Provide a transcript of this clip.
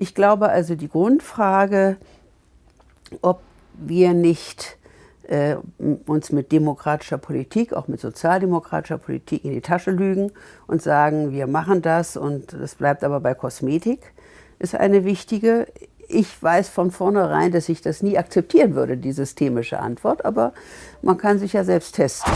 Ich glaube also, die Grundfrage, ob wir nicht äh, uns mit demokratischer Politik, auch mit sozialdemokratischer Politik in die Tasche lügen und sagen, wir machen das und das bleibt aber bei Kosmetik, ist eine wichtige. Ich weiß von vornherein, dass ich das nie akzeptieren würde, die systemische Antwort, aber man kann sich ja selbst testen.